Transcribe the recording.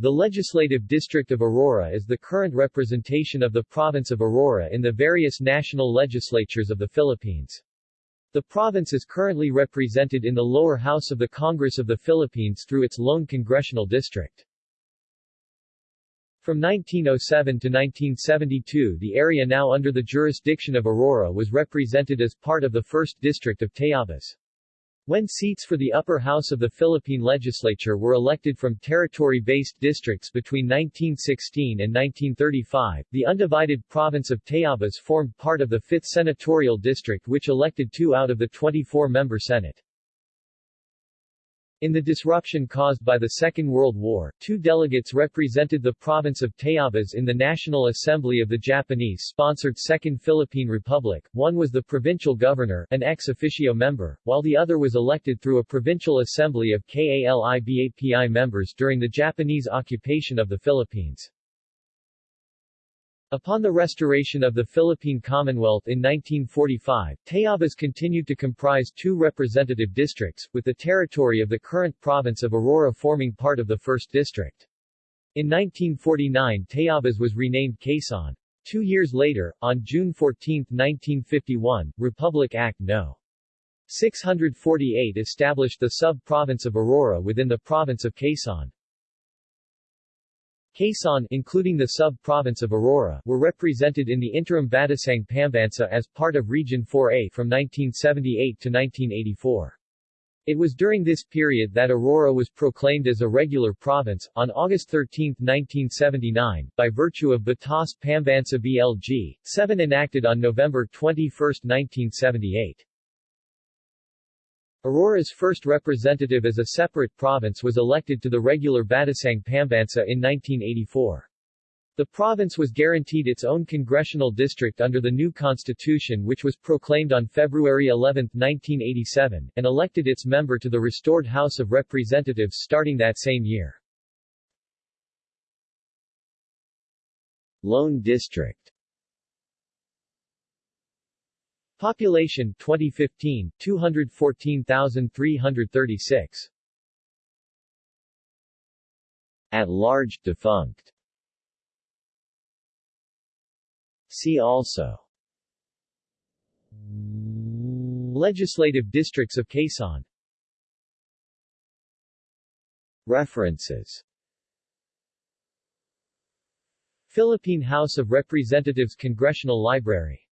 The Legislative District of Aurora is the current representation of the province of Aurora in the various national legislatures of the Philippines. The province is currently represented in the lower house of the Congress of the Philippines through its lone congressional district. From 1907 to 1972 the area now under the jurisdiction of Aurora was represented as part of the 1st District of Tayabas. When seats for the upper house of the Philippine legislature were elected from territory-based districts between 1916 and 1935, the undivided province of Tayabas formed part of the 5th senatorial district which elected two out of the 24-member Senate. In the disruption caused by the Second World War, two delegates represented the province of Tayabas in the National Assembly of the Japanese-sponsored Second Philippine Republic, one was the provincial governor an ex officio member, while the other was elected through a provincial assembly of KALIBAPI members during the Japanese occupation of the Philippines. Upon the restoration of the Philippine Commonwealth in 1945, Tayabas continued to comprise two representative districts, with the territory of the current province of Aurora forming part of the 1st District. In 1949 Tayabas was renamed Quezon. Two years later, on June 14, 1951, Republic Act No. 648 established the sub-province of Aurora within the province of Quezon. Quezon including the sub-province of Aurora were represented in the interim Batasang Pambansa as part of Region 4A from 1978 to 1984. It was during this period that Aurora was proclaimed as a regular province, on August 13, 1979, by virtue of Batas Pambansa BLG, 7 enacted on November 21, 1978. Aurora's first representative as a separate province was elected to the regular Batasang Pambansa in 1984. The province was guaranteed its own congressional district under the new constitution which was proclaimed on February 11, 1987, and elected its member to the restored House of Representatives starting that same year. Lone District Population 2015 214,336 At large defunct. See also. Legislative districts of Quezon. References. Philippine House of Representatives Congressional Library